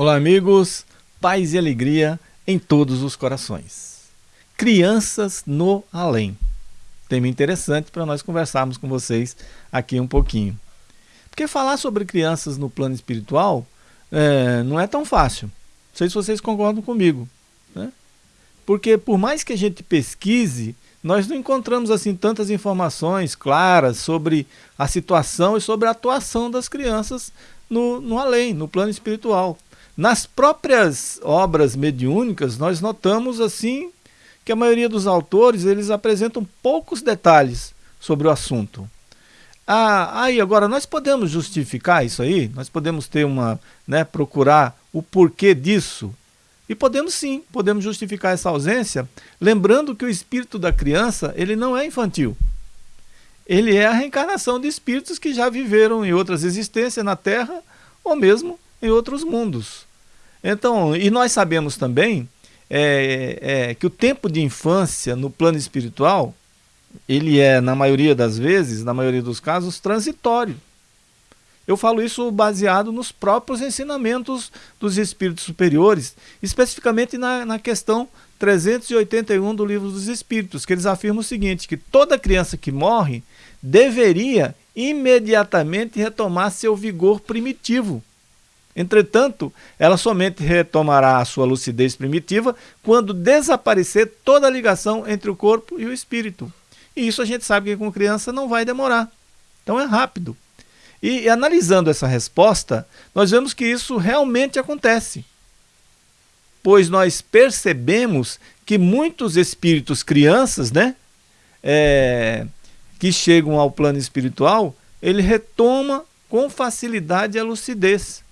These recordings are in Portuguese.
Olá, amigos, paz e alegria em todos os corações. Crianças no além. Tema interessante para nós conversarmos com vocês aqui um pouquinho. Porque falar sobre crianças no plano espiritual é, não é tão fácil. Não sei se vocês concordam comigo. Né? Porque por mais que a gente pesquise, nós não encontramos assim tantas informações claras sobre a situação e sobre a atuação das crianças no, no além, no plano espiritual. Nas próprias obras mediúnicas, nós notamos assim que a maioria dos autores eles apresentam poucos detalhes sobre o assunto. Ah, aí agora nós podemos justificar isso aí? Nós podemos ter uma, né, procurar o porquê disso? E podemos sim, podemos justificar essa ausência, lembrando que o espírito da criança, ele não é infantil. Ele é a reencarnação de espíritos que já viveram em outras existências na Terra ou mesmo em outros mundos. Então, e nós sabemos também é, é, que o tempo de infância no plano espiritual, ele é, na maioria das vezes, na maioria dos casos, transitório. Eu falo isso baseado nos próprios ensinamentos dos espíritos superiores, especificamente na, na questão 381 do Livro dos Espíritos, que eles afirmam o seguinte, que toda criança que morre deveria imediatamente retomar seu vigor primitivo. Entretanto, ela somente retomará a sua lucidez primitiva quando desaparecer toda a ligação entre o corpo e o espírito. E isso a gente sabe que com criança não vai demorar. Então é rápido. E, e analisando essa resposta, nós vemos que isso realmente acontece. Pois nós percebemos que muitos espíritos crianças, né, é, que chegam ao plano espiritual, ele retoma com facilidade a lucidez.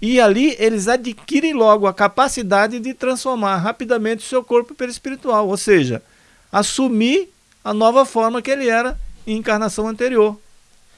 E ali eles adquirem logo a capacidade de transformar rapidamente o seu corpo perispiritual, ou seja, assumir a nova forma que ele era em encarnação anterior.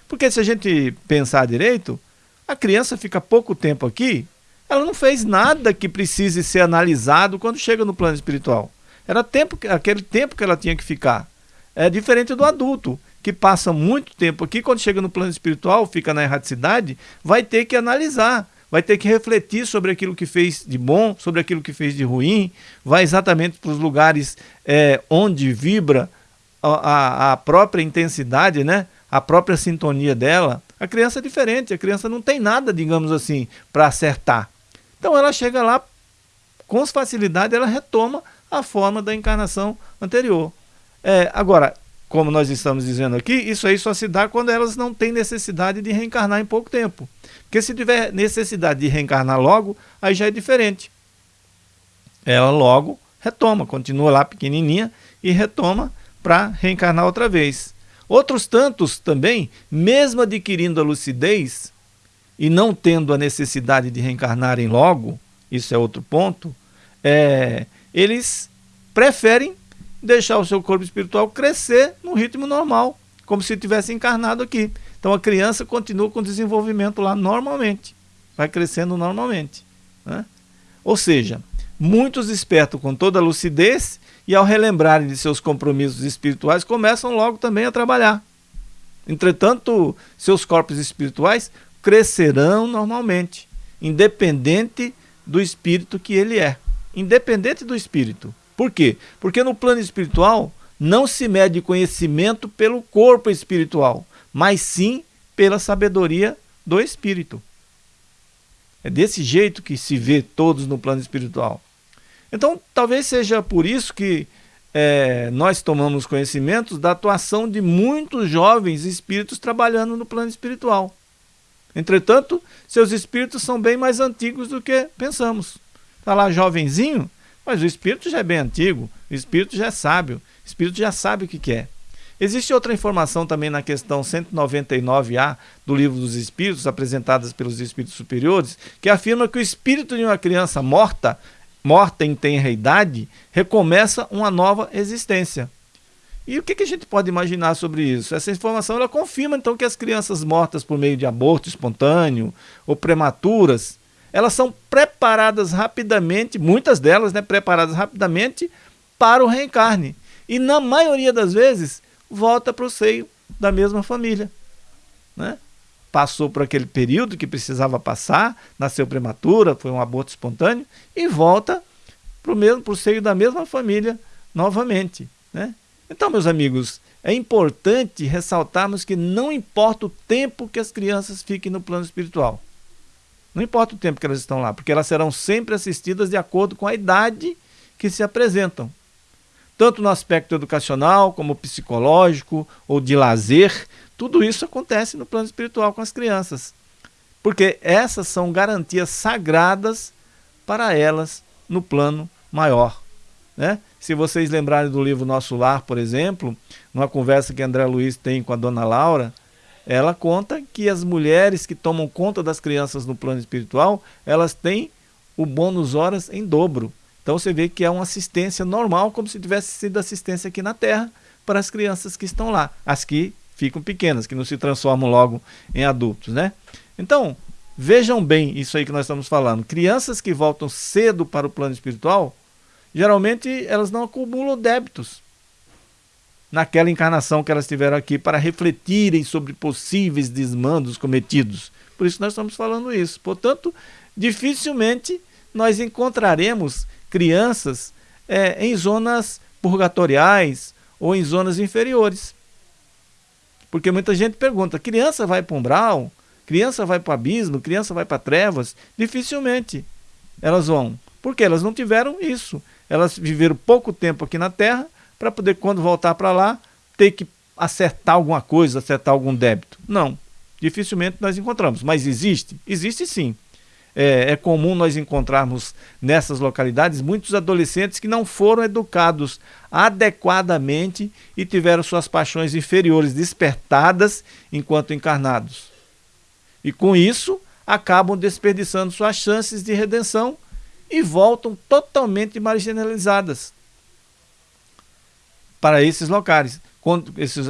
Porque se a gente pensar direito, a criança fica pouco tempo aqui, ela não fez nada que precise ser analisado quando chega no plano espiritual. Era tempo, aquele tempo que ela tinha que ficar. É diferente do adulto, que passa muito tempo aqui, quando chega no plano espiritual, fica na erraticidade, vai ter que analisar vai ter que refletir sobre aquilo que fez de bom, sobre aquilo que fez de ruim, vai exatamente para os lugares é, onde vibra a, a, própria intensidade, né? a própria sintonia dela. A criança é diferente, a criança não tem nada, digamos assim, para acertar. Então ela chega lá, com facilidade, ela retoma a forma da encarnação anterior. É, agora, como nós estamos dizendo aqui, isso aí só se dá quando elas não têm necessidade de reencarnar em pouco tempo. Porque se tiver necessidade de reencarnar logo, aí já é diferente. Ela logo retoma, continua lá pequenininha e retoma para reencarnar outra vez. Outros tantos também, mesmo adquirindo a lucidez e não tendo a necessidade de reencarnarem logo, isso é outro ponto, é, eles preferem deixar o seu corpo espiritual crescer no ritmo normal, como se tivesse encarnado aqui. Então a criança continua com o desenvolvimento lá normalmente, vai crescendo normalmente. Né? Ou seja, muitos espertos com toda a lucidez e ao relembrarem de seus compromissos espirituais começam logo também a trabalhar. Entretanto, seus corpos espirituais crescerão normalmente, independente do espírito que ele é. Independente do espírito. Por quê? Porque no plano espiritual não se mede conhecimento pelo corpo espiritual, mas sim pela sabedoria do espírito. É desse jeito que se vê todos no plano espiritual. Então, talvez seja por isso que é, nós tomamos conhecimento da atuação de muitos jovens espíritos trabalhando no plano espiritual. Entretanto, seus espíritos são bem mais antigos do que pensamos. Está lá jovenzinho, mas o espírito já é bem antigo, o espírito já é sábio, o espírito já sabe o que quer. Existe outra informação também na questão 199A do Livro dos Espíritos, apresentadas pelos espíritos superiores, que afirma que o espírito de uma criança morta, morta em tenra idade, recomeça uma nova existência. E o que, que a gente pode imaginar sobre isso? Essa informação ela confirma então que as crianças mortas por meio de aborto espontâneo ou prematuras, elas são preparadas rapidamente, muitas delas, né, preparadas rapidamente para o reencarne. E na maioria das vezes, volta para o seio da mesma família. Né? passou por aquele período que precisava passar, nasceu prematura, foi um aborto espontâneo, e volta para o seio da mesma família novamente. Né? Então, meus amigos, é importante ressaltarmos que não importa o tempo que as crianças fiquem no plano espiritual. Não importa o tempo que elas estão lá, porque elas serão sempre assistidas de acordo com a idade que se apresentam. Tanto no aspecto educacional, como psicológico ou de lazer, tudo isso acontece no plano espiritual com as crianças. Porque essas são garantias sagradas para elas no plano maior. Né? Se vocês lembrarem do livro Nosso Lar, por exemplo, numa conversa que André Luiz tem com a dona Laura, ela conta que as mulheres que tomam conta das crianças no plano espiritual, elas têm o bônus horas em dobro. Então você vê que é uma assistência normal, como se tivesse sido assistência aqui na Terra para as crianças que estão lá, as que ficam pequenas, que não se transformam logo em adultos, né? Então, vejam bem isso aí que nós estamos falando. Crianças que voltam cedo para o plano espiritual, geralmente elas não acumulam débitos naquela encarnação que elas tiveram aqui para refletirem sobre possíveis desmandos cometidos. Por isso nós estamos falando isso. Portanto, dificilmente nós encontraremos crianças é, em zonas purgatoriais ou em zonas inferiores. Porque muita gente pergunta: criança vai para um umbral? Criança vai para o abismo? Criança vai para trevas? Dificilmente elas vão. Porque elas não tiveram isso. Elas viveram pouco tempo aqui na Terra para poder, quando voltar para lá, ter que acertar alguma coisa, acertar algum débito. Não, dificilmente nós encontramos. Mas existe? Existe sim. É, é, comum nós encontrarmos nessas localidades muitos adolescentes que não foram educados adequadamente e tiveram suas paixões inferiores despertadas enquanto encarnados. E com isso, acabam desperdiçando suas chances de redenção e voltam totalmente marginalizadas para esses locais,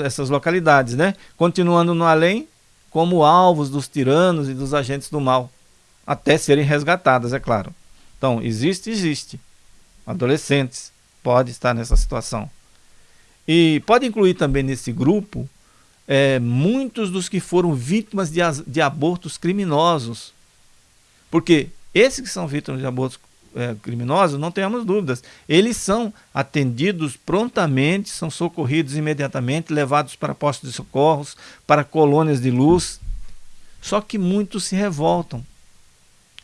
essas localidades, né? Continuando no além como alvos dos tiranos e dos agentes do mal, até serem resgatadas, é claro. Então, existe, existe. Adolescentes pode estar nessa situação. E pode incluir também nesse grupo é, muitos dos que foram vítimas de, de abortos criminosos. Porque esses que são vítimas de abortos é, criminosos, não tenhamos dúvidas. Eles são atendidos prontamente, são socorridos imediatamente, levados para postos de socorros, para colônias de luz. Só que muitos se revoltam,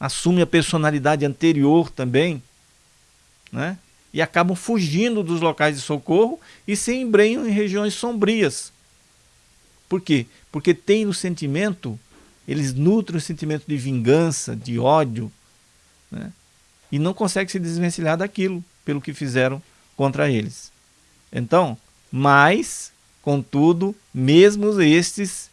assumem a personalidade anterior também, né? e acabam fugindo dos locais de socorro e se embrenham em regiões sombrias. Por quê? Porque tem o sentimento, eles nutrem o sentimento de vingança, de ódio, né? E não consegue se desvencilhar daquilo pelo que fizeram contra eles. Então, mas, contudo, mesmo estes,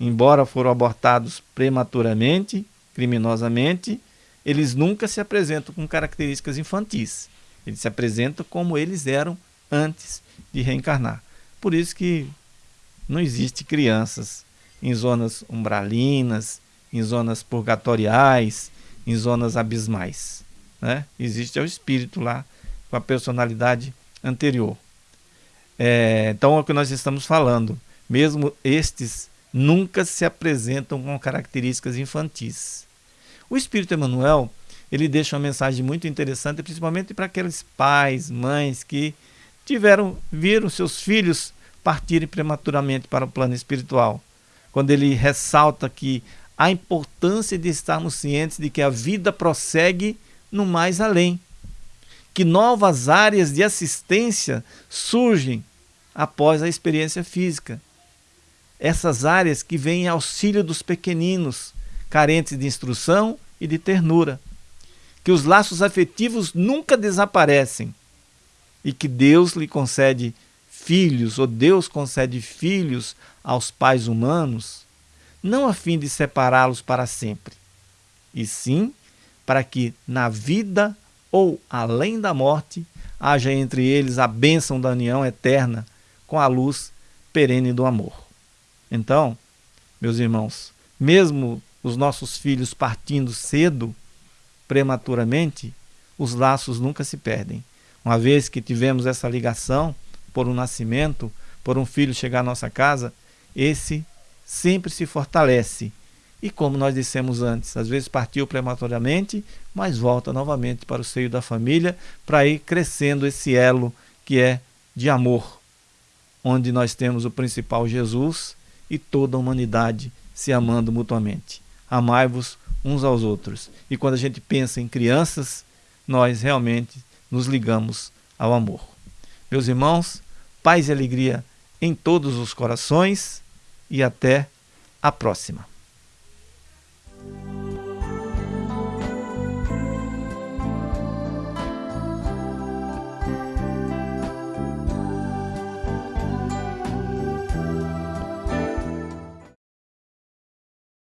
embora foram abortados prematuramente, criminosamente, eles nunca se apresentam com características infantis. Eles se apresentam como eles eram antes de reencarnar. Por isso que não existe crianças em zonas umbralinas, em zonas purgatoriais, em zonas abismais né? existe é o espírito lá com a personalidade anterior. É, então é o que nós estamos falando. Mesmo estes nunca se apresentam com características infantis. O Espírito Emmanuel ele deixa uma mensagem muito interessante, principalmente para aqueles pais, mães que tiveram viram seus filhos partirem prematuramente para o plano espiritual. Quando ele ressalta que a importância de estarmos cientes de que a vida prossegue no mais além. Que novas áreas de assistência surgem após a experiência física. Essas áreas que vêm em auxílio dos pequeninos, carentes de instrução e de ternura. Que os laços afetivos nunca desaparecem e que Deus lhe concede filhos, ou Deus concede filhos aos pais humanos, não a fim de separá-los para sempre, e sim para que na vida ou além da morte haja entre eles a bênção da união eterna com a luz perene do amor. Então, meus irmãos, mesmo os nossos filhos partindo cedo, prematuramente, os laços nunca se perdem. Uma vez que tivemos essa ligação por um nascimento, por um filho chegar à nossa casa, esse sempre se fortalece. E como nós dissemos antes, às vezes partiu prematuramente, mas volta novamente para o seio da família para ir crescendo esse elo que é de amor, onde nós temos o principal Jesus e toda a humanidade se amando mutuamente. Amai-vos uns aos outros. E quando a gente pensa em crianças, nós realmente nos ligamos ao amor. Meus irmãos, paz e alegria em todos os corações e até a próxima.